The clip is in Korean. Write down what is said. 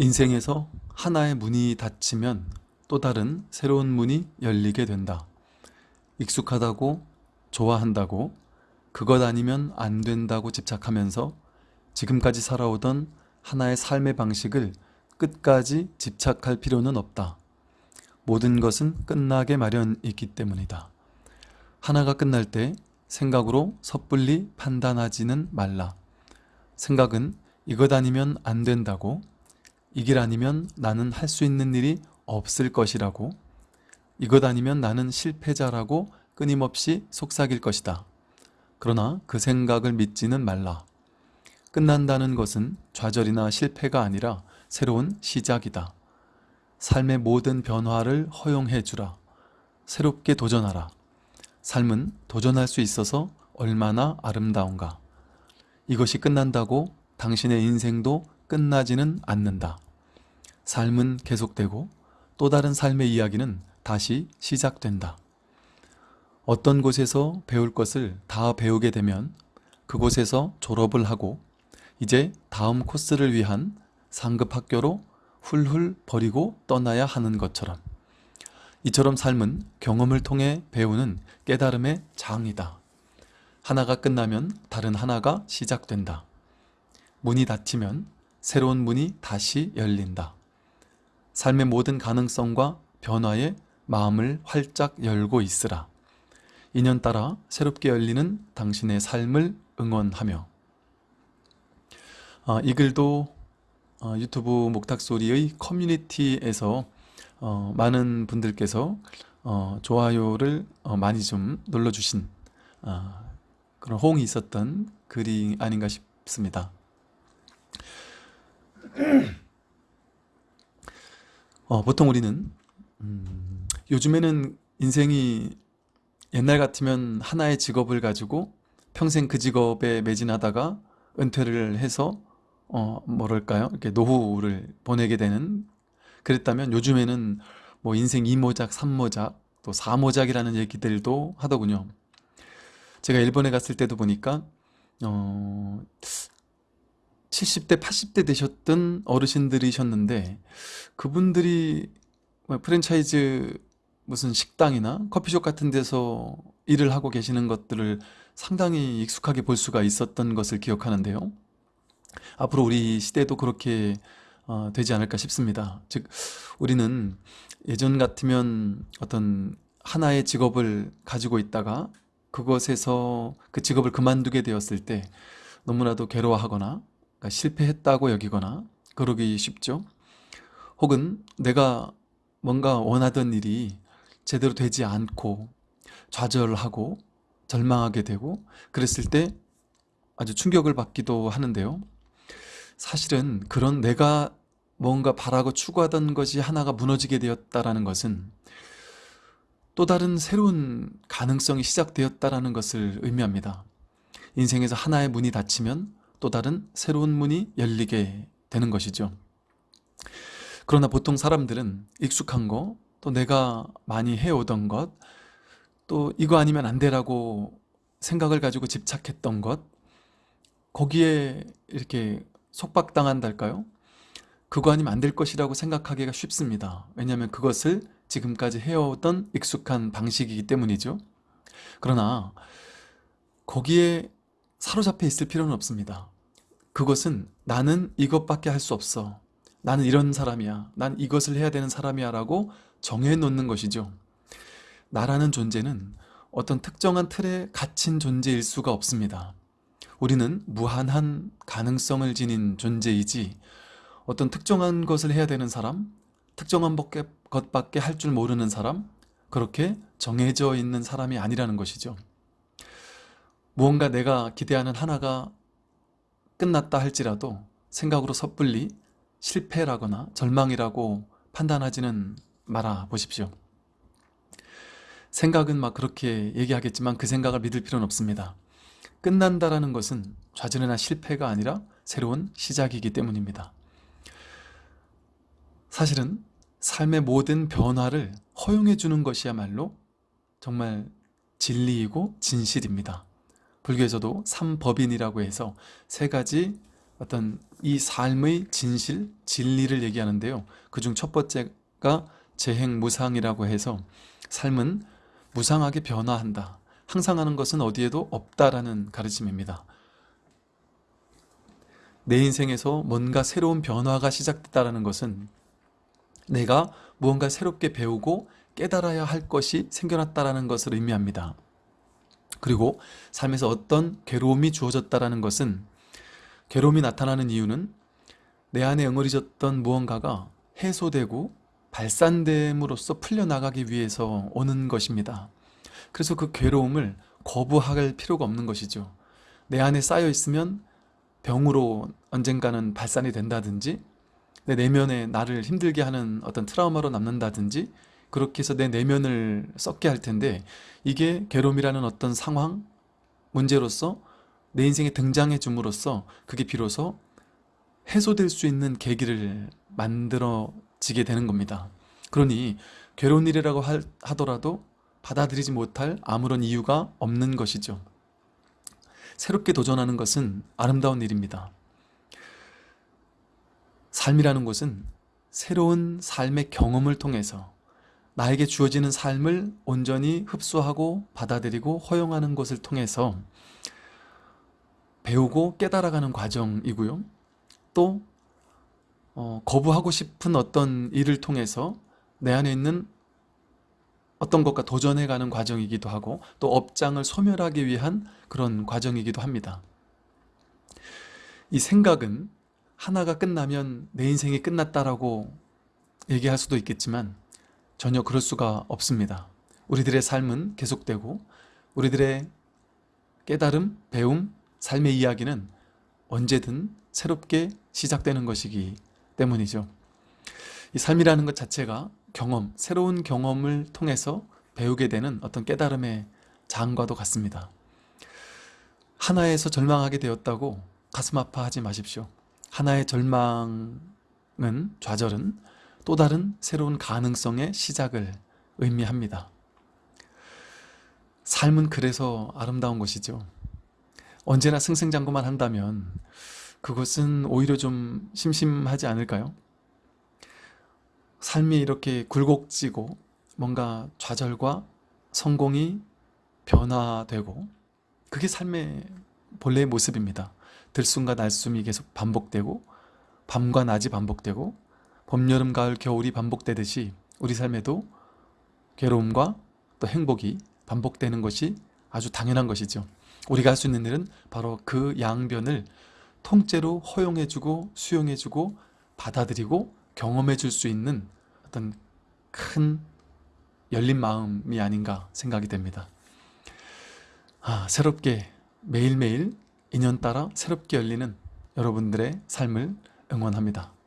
인생에서 하나의 문이 닫히면 또 다른 새로운 문이 열리게 된다. 익숙하다고 좋아한다고 그것 아니면 안 된다고 집착하면서 지금까지 살아오던 하나의 삶의 방식을 끝까지 집착할 필요는 없다. 모든 것은 끝나게 마련이기 때문이다. 하나가 끝날 때 생각으로 섣불리 판단하지는 말라. 생각은 이것 아니면 안 된다고 이 길 아니면 나는 할 수 있는 일이 없을 것이라고 이것 아니면 나는 실패자라고 끊임없이 속삭일 것이다. 그러나 그 생각을 믿지는 말라. 끝난다는 것은 좌절이나 실패가 아니라 새로운 시작이다. 삶의 모든 변화를 허용해 주라. 새롭게 도전하라. 삶은 도전할 수 있어서 얼마나 아름다운가. 이것이 끝난다고 당신의 인생도 끝나지는 않는다. 삶은 계속되고 또 다른 삶의 이야기는 다시 시작된다. 어떤 곳에서 배울 것을 다 배우게 되면 그곳에서 졸업을 하고 이제 다음 코스를 위한 상급 학교로 훌훌 버리고 떠나야 하는 것처럼 이처럼 삶은 경험을 통해 배우는 깨달음의 장이다. 하나가 끝나면 다른 하나가 시작된다. 문이 닫히면 새로운 문이 다시 열린다. 삶의 모든 가능성과 변화에 마음을 활짝 열고 있으라. 인연 따라 새롭게 열리는 당신의 삶을 응원하며 아, 이 글도 어, 유튜브 목탁소리의 커뮤니티에서 어, 많은 분들께서 어, 좋아요를 어, 많이 좀 눌러주신 아, 그런 호응이 있었던 글이 아닌가 싶습니다. 어, 보통 우리는 음, 요즘에는 인생이 옛날 같으면 하나의 직업을 가지고 평생 그 직업에 매진하다가 은퇴를 해서 어 뭐랄까요? 이렇게 노후를 보내게 되는 그랬다면 요즘에는 뭐 인생 2모작 3모작 또 4모작이라는 얘기들도 하더군요. 제가 일본에 갔을 때도 보니까 어 70대 80대 되셨던 어르신들이셨는데 그분들이 뭐 프랜차이즈 무슨 식당이나 커피숍 같은 데서 일을 하고 계시는 것들을 상당히 익숙하게 볼 수가 있었던 것을 기억하는데요. 앞으로 우리 시대도 그렇게 어, 되지 않을까 싶습니다. 즉 우리는 예전 같으면 어떤 하나의 직업을 가지고 있다가 그것에서 그 직업을 그만두게 되었을 때 너무나도 괴로워하거나 그러니까 실패했다고 여기거나 그러기 쉽죠. 혹은 내가 뭔가 원하던 일이 제대로 되지 않고 좌절하고 절망하게 되고 그랬을 때 아주 충격을 받기도 하는데요. 사실은 그런 내가 뭔가 바라고 추구하던 것이 하나가 무너지게 되었다는 것은 또 다른 새로운 가능성이 시작되었다는 것을 의미합니다. 인생에서 하나의 문이 닫히면 또 다른 새로운 문이 열리게 되는 것이죠. 그러나 보통 사람들은 익숙한 거, 또 내가 많이 해오던 것, 또 이거 아니면 안 되라고 생각을 가지고 집착했던 것, 거기에 이렇게 속박당한달까요? 그거 아니면 안 될 것이라고 생각하기가 쉽습니다. 왜냐하면 그것을 지금까지 해오던 익숙한 방식이기 때문이죠. 그러나 거기에 사로잡혀 있을 필요는 없습니다. 그것은 나는 이것밖에 할 수 없어. 나는 이런 사람이야. 난 이것을 해야 되는 사람이야 라고 정해놓는 것이죠. 나라는 존재는 어떤 특정한 틀에 갇힌 존재일 수가 없습니다. 우리는 무한한 가능성을 지닌 존재이지 어떤 특정한 것을 해야 되는 사람, 특정한 것밖에 할 줄 모르는 사람, 그렇게 정해져 있는 사람이 아니라는 것이죠. 무언가 내가 기대하는 하나가 끝났다 할지라도 생각으로 섣불리 실패라거나 절망이라고 판단하지는 말아 보십시오. 생각은 막 그렇게 얘기하겠지만 그 생각을 믿을 필요는 없습니다. 끝난다라는 것은 좌절이나 실패가 아니라 새로운 시작이기 때문입니다. 사실은 삶의 모든 변화를 허용해 주는 것이야말로 정말 진리이고 진실입니다. 불교에서도 삼법인이라고 해서 세 가지 어떤 이 삶의 진실, 진리를 얘기하는데요. 그중 첫 번째가 재행무상이라고 해서 삶은 무상하게 변화한다. 항상 하는 것은 어디에도 없다라는 가르침입니다. 내 인생에서 뭔가 새로운 변화가 시작됐다는 것은 내가 무언가 새롭게 배우고 깨달아야 할 것이 생겨났다는 것을 의미합니다. 그리고 삶에서 어떤 괴로움이 주어졌다는 것은 괴로움이 나타나는 이유는 내 안에 응어리졌던 무언가가 해소되고 발산됨으로써 풀려나가기 위해서 오는 것입니다. 그래서 그 괴로움을 거부할 필요가 없는 것이죠. 내 안에 쌓여 있으면 병으로 언젠가는 발산이 된다든지 내 내면에 나를 힘들게 하는 어떤 트라우마로 남는다든지 그렇게 해서 내 내면을 썩게 할 텐데 이게 괴로움이라는 어떤 상황, 문제로서 내 인생에 등장해 줌으로써 그게 비로소 해소될 수 있는 계기를 만들어지게 되는 겁니다. 그러니 괴로운 일이라고 하더라도 받아들이지 못할 아무런 이유가 없는 것이죠. 새롭게 도전하는 것은 아름다운 일입니다. 삶이라는 것은 새로운 삶의 경험을 통해서 나에게 주어지는 삶을 온전히 흡수하고 받아들이고 허용하는 것을 통해서 배우고 깨달아가는 과정이고요. 또 어, 거부하고 싶은 어떤 일을 통해서 내 안에 있는 어떤 것과 도전해가는 과정이기도 하고 또 업장을 소멸하기 위한 그런 과정이기도 합니다. 이 생각은 하나가 끝나면 내 인생이 끝났다라고 얘기할 수도 있겠지만 전혀 그럴 수가 없습니다. 우리들의 삶은 계속되고 우리들의 깨달음, 배움, 삶의 이야기는 언제든 새롭게 시작되는 것이기 때문이죠. 이 삶이라는 것 자체가 경험, 새로운 경험을 통해서 배우게 되는 어떤 깨달음의 장과도 같습니다. 하나에서 절망하게 되었다고 가슴 아파하지 마십시오. 하나의 절망은, 좌절은 또 다른 새로운 가능성의 시작을 의미합니다. 삶은 그래서 아름다운 것이죠. 언제나 승승장구만 한다면 그것은 오히려 좀 심심하지 않을까요? 삶이 이렇게 굴곡지고 뭔가 좌절과 성공이 변화되고 그게 삶의 본래의 모습입니다. 들숨과 날숨이 계속 반복되고 밤과 낮이 반복되고 봄, 여름, 가을, 겨울이 반복되듯이 우리 삶에도 괴로움과 또 행복이 반복되는 것이 아주 당연한 것이죠. 우리가 할 수 있는 일은 바로 그 양변을 통째로 허용해주고 수용해주고 받아들이고 경험해 줄 수 있는 어떤 큰 열린 마음이 아닌가 생각이 됩니다. 아, 새롭게 매일매일 인연 따라 새롭게 열리는 여러분들의 삶을 응원합니다.